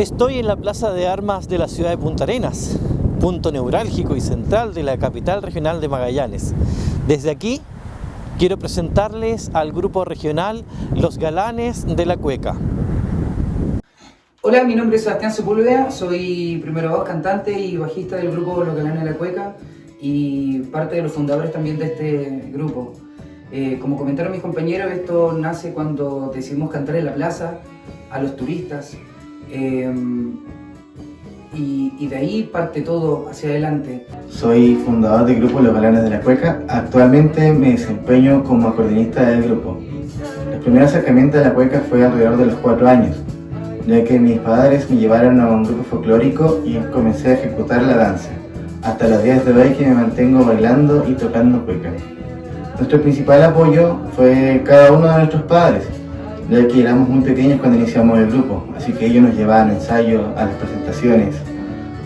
Estoy en la Plaza de Armas de la ciudad de Punta Arenas, punto neurálgico y central de la capital regional de Magallanes. Desde aquí quiero presentarles al grupo regional Los Galanes de la Cueca. Hola, mi nombre es Sebastián Sepúlveda, soy primero voz, cantante y bajista del grupo Los Galanes de la Cueca y parte de los fundadores también de este grupo. Eh, como comentaron mis compañeros, esto nace cuando decidimos cantar en la plaza a los turistas, Em, y, de ahí parte todo hacia adelante. Soy fundador del grupo Los Galanes de la Cueca. Actualmente me desempeño como acordeonista del grupo. El primer acercamiento a la cueca fue alrededor de los cuatro años, ya que mis padres me llevaron a un grupo folclórico y comencé a ejecutar la danza. Hasta los días de hoy que me mantengo bailando y tocando cueca. Nuestro principal apoyo fue cada uno de nuestros padres, ya que éramos muy pequeños cuando iniciamos el grupo, así que ellos nos llevaban ensayos, a las presentaciones,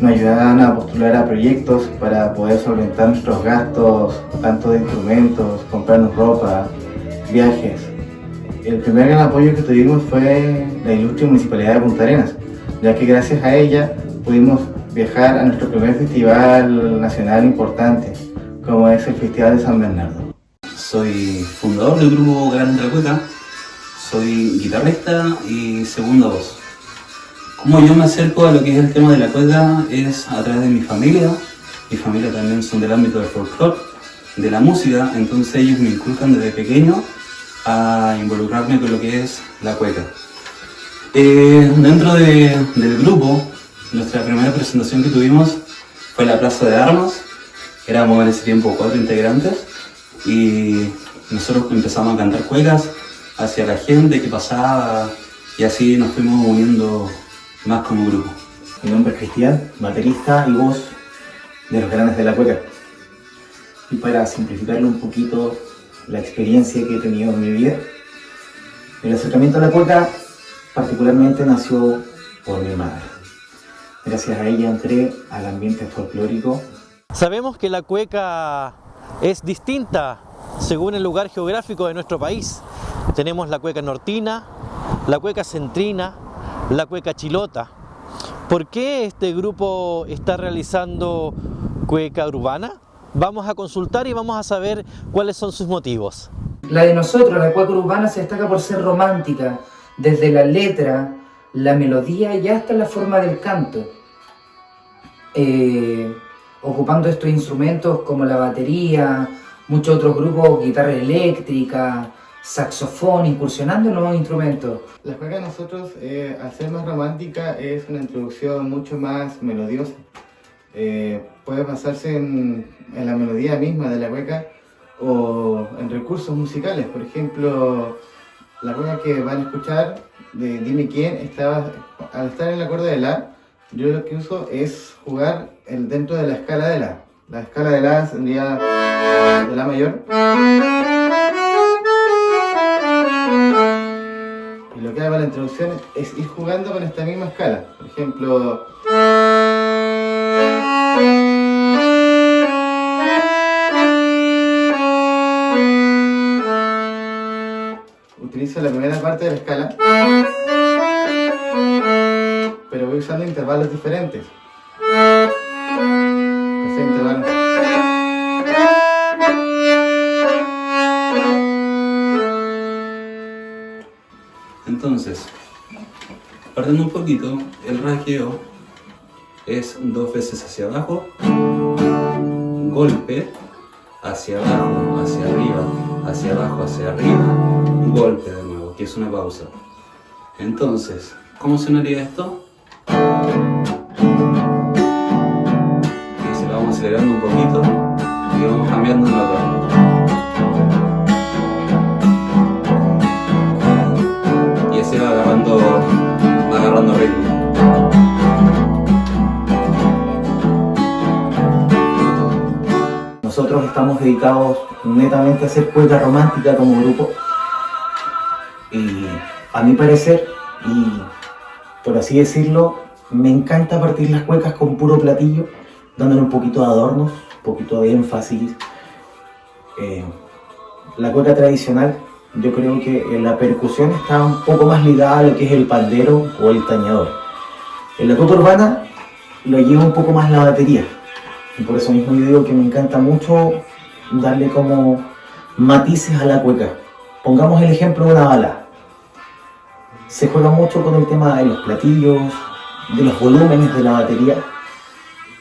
nos ayudaban a postular a proyectos para poder solventar nuestros gastos, tanto de instrumentos, comprarnos ropa, viajes. El primer gran apoyo que tuvimos fue la ilustre Municipalidad de Punta Arenas, ya que gracias a ella pudimos viajar a nuestro primer festival nacional importante, como es el Festival de San Bernardo. Soy fundador del grupo Gran Cueca soy guitarrista y segunda voz. Como yo me acerco a lo que es el tema de la cueca es a través de mi familia. Mi familia también son del ámbito del folclore, de la música, entonces ellos me inculcan desde pequeño a involucrarme con lo que es la cueca. Eh, dentro del grupo, nuestra primera presentación que tuvimos fue la Plaza de Armas. Éramos en ese tiempo cuatro integrantes y nosotros empezamos a cantar cuecas hacia la gente que pasaba y así nos fuimos uniendo más como grupo. Mi nombre es Cristian, baterista y voz de los Grandes de la Cueca. Y para simplificarlo un poquito la experiencia que he tenido en mi vida, el acercamiento a la cueca particularmente nació por mi madre. Gracias a ella entré al ambiente folclórico. Sabemos que la cueca es distinta según el lugar geográfico de nuestro país. Tenemos la cueca nortina, la cueca centrina, la cueca chilota. ¿Por qué este grupo está realizando cueca urbana? Vamos a consultar y vamos a saber cuáles son sus motivos. La de nosotros, la cueca urbana, se destaca por ser romántica, desde la letra, la melodía y hasta la forma del canto. Eh, ocupando estos instrumentos como la batería, muchos otros grupos, guitarra eléctrica, saxofón, incursionando en nuevos instrumentos. La cueca de nosotros, eh, al ser más romántica, es una introducción mucho más melodiosa. Eh, puede basarse en, la melodía misma de la cueca o en recursos musicales. Por ejemplo, la cueca que van a escuchar de Dime Quién, estaba, al estar en el acorde de La, yo lo que uso es jugar el, dentro de la escala de La. La escala de La sería de La mayor. Y lo que hago en la introducción es ir jugando con esta misma escala. Por ejemplo... Utilizo la primera parte de la escala, pero voy usando intervalos diferentes. Entonces, partiendo un poquito, el rasgueo es dos veces hacia abajo, golpe, hacia abajo, hacia arriba, hacia abajo, hacia arriba, golpe de nuevo, que es una pausa. Entonces, ¿cómo sonaría esto? Y se lo vamos acelerando un poquito y vamos cambiando nota. Nosotros estamos dedicados netamente a hacer cueca romántica como grupo. Y a mi parecer, y por así decirlo, me encanta partir las cuecas con puro platillo, dándole un poquito de adornos, un poquito de énfasis. Eh, la cueca tradicional, yo creo que la percusión está un poco más ligada a lo que es el pandero o el tañador. En la cueca urbana lo lleva un poco más la batería. Y por eso mismo yo digo que me encanta mucho darle como matices a la cueca. Pongamos el ejemplo de una bala. Se juega mucho con el tema de los platillos, de los volúmenes de la batería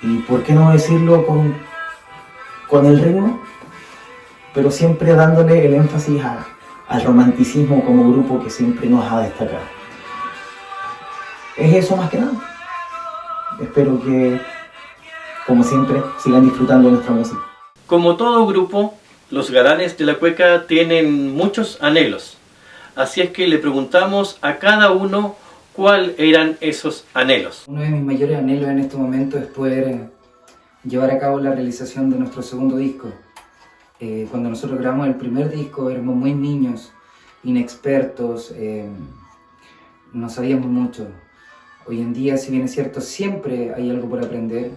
y por qué no decirlo con, con el ritmo, pero siempre dándole el énfasis al romanticismo como grupo que siempre nos ha destacado. Es eso más que nada. Espero que, como siempre, sigan disfrutando nuestra música. Como todo grupo, los galanes de la cueca tienen muchos anhelos. Así es que le preguntamos a cada uno ¿Cuáles eran esos anhelos? Uno de mis mayores anhelos en este momento es poder eh, llevar a cabo la realización de nuestro segundo disco. Eh, cuando nosotros grabamos el primer disco éramos muy niños, inexpertos, eh, no sabíamos mucho. Hoy en día, si bien es cierto, siempre hay algo por aprender,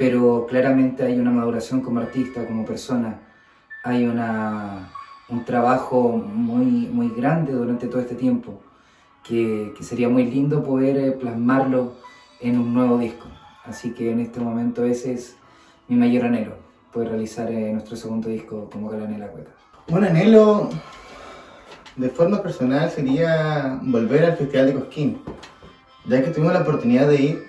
pero claramente hay una maduración como artista, como persona. Hay una, un trabajo muy, muy grande durante todo este tiempo que, sería muy lindo poder eh, plasmarlo en un nuevo disco. Así que en este momento ese es mi mayor anhelo, poder realizar eh, nuestro segundo disco como Galán en la Cueca. Un anhelo de forma personal sería volver al Festival de Cosquín, ya que tuvimos la oportunidad de ir,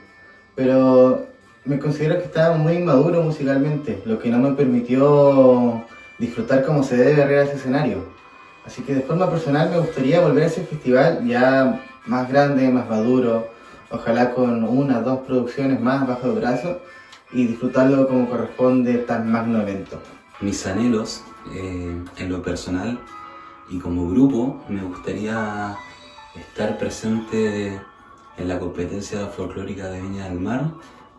pero me considero que estaba muy inmaduro musicalmente, lo que no me permitió disfrutar como se debe arriba ese escenario. Así que de forma personal me gustaría volver a ese festival ya más grande, más maduro, ojalá con una dos producciones más bajo el brazo y disfrutarlo como corresponde tan magno evento. Mis anhelos eh, en lo personal y como grupo me gustaría estar presente en la competencia folclórica de Viña del Mar,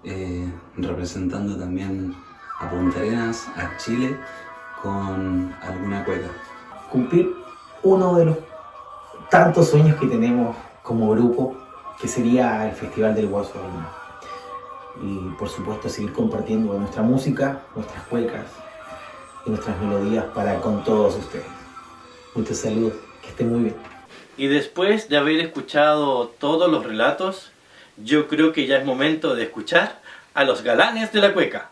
eh, representando también a Punta Arenas, a Chile, con alguna cueca cumplir uno de los tantos sueños que tenemos como grupo, que sería el Festival del Guaso Y por supuesto seguir compartiendo nuestra música, nuestras cuecas y nuestras melodías para con todos ustedes. Muchos saludos, que estén muy bien. Y después de haber escuchado todos los relatos, yo creo que ya es momento de escuchar a los galanes de la cueca.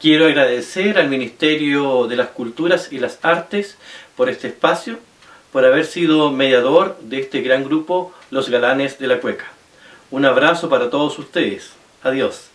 Quiero agradecer al Ministerio de las Culturas y las Artes por este espacio, por haber sido mediador de este gran grupo Los Galanes de la Cueca. Un abrazo para todos ustedes. Adiós.